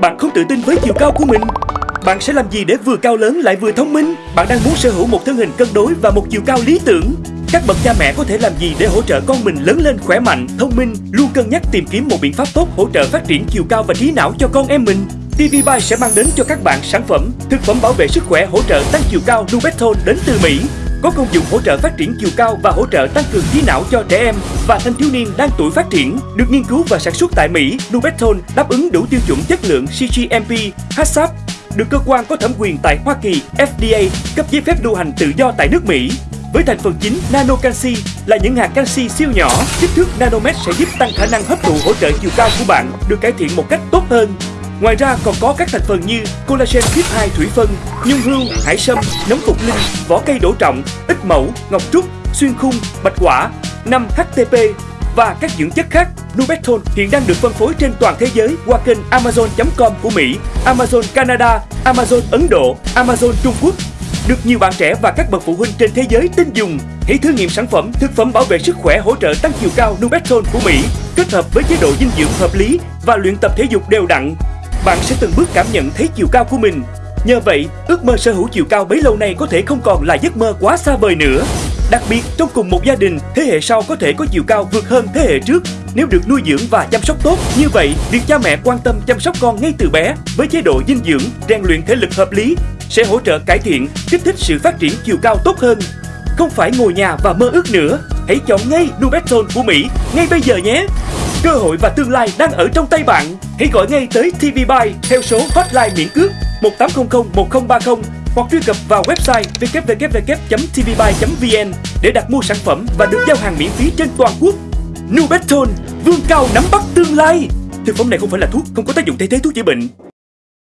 Bạn không tự tin với chiều cao của mình? Bạn sẽ làm gì để vừa cao lớn lại vừa thông minh? Bạn đang muốn sở hữu một thân hình cân đối và một chiều cao lý tưởng? Các bậc cha mẹ có thể làm gì để hỗ trợ con mình lớn lên khỏe mạnh, thông minh, luôn cân nhắc tìm kiếm một biện pháp tốt hỗ trợ phát triển chiều cao và trí não cho con em mình? TV Buy sẽ mang đến cho các bạn sản phẩm thực phẩm bảo vệ sức khỏe hỗ trợ tăng chiều cao Nubeton đến từ Mỹ có công dụng hỗ trợ phát triển chiều cao và hỗ trợ tăng cường trí não cho trẻ em và thanh thiếu niên đang tuổi phát triển. Được nghiên cứu và sản xuất tại Mỹ, Nubeton đáp ứng đủ tiêu chuẩn chất lượng CGMP, HACCP, được cơ quan có thẩm quyền tại Hoa Kỳ FDA cấp giấy phép lưu hành tự do tại nước Mỹ. Với thành phần chính nano canxi là những hạt canxi siêu nhỏ, kích thước nanomet sẽ giúp tăng khả năng hấp thụ hỗ trợ chiều cao của bạn được cải thiện một cách tốt hơn. Ngoài ra còn có các thành phần như collagen tuyết 2 thủy phân, nhung hương, hải sâm, nấm phục linh, vỏ cây đổ trọng, ít mẫu, ngọc trúc, xuyên khung, bạch quả, 5 HTP và các dưỡng chất khác. Nubeton hiện đang được phân phối trên toàn thế giới qua kênh Amazon.com của Mỹ, Amazon Canada, Amazon Ấn Độ, Amazon Trung Quốc. Được nhiều bạn trẻ và các bậc phụ huynh trên thế giới tin dùng. Hãy thử nghiệm sản phẩm thực phẩm bảo vệ sức khỏe hỗ trợ tăng chiều cao Nubeton của Mỹ kết hợp với chế độ dinh dưỡng hợp lý và luyện tập thể dục đều đặn bạn sẽ từng bước cảm nhận thấy chiều cao của mình. Nhờ vậy, ước mơ sở hữu chiều cao bấy lâu nay có thể không còn là giấc mơ quá xa vời nữa. Đặc biệt, trong cùng một gia đình, thế hệ sau có thể có chiều cao vượt hơn thế hệ trước nếu được nuôi dưỡng và chăm sóc tốt. Như vậy, việc cha mẹ quan tâm chăm sóc con ngay từ bé với chế độ dinh dưỡng, rèn luyện thể lực hợp lý sẽ hỗ trợ cải thiện, kích thích sự phát triển chiều cao tốt hơn. Không phải ngồi nhà và mơ ước nữa, hãy chọn ngay Nubeton của Mỹ ngay bây giờ nhé. Cơ hội và tương lai đang ở trong tay bạn. Hãy gọi ngay tới TV Buy theo số hotline miễn cước 1800 1030 hoặc truy cập vào website www.tvbuy.vn để đặt mua sản phẩm và được giao hàng miễn phí trên toàn quốc. Nubeton, vương cao nắm bắt tương lai. Thực phẩm này không phải là thuốc, không có tác dụng thay thế thuốc chữa bệnh.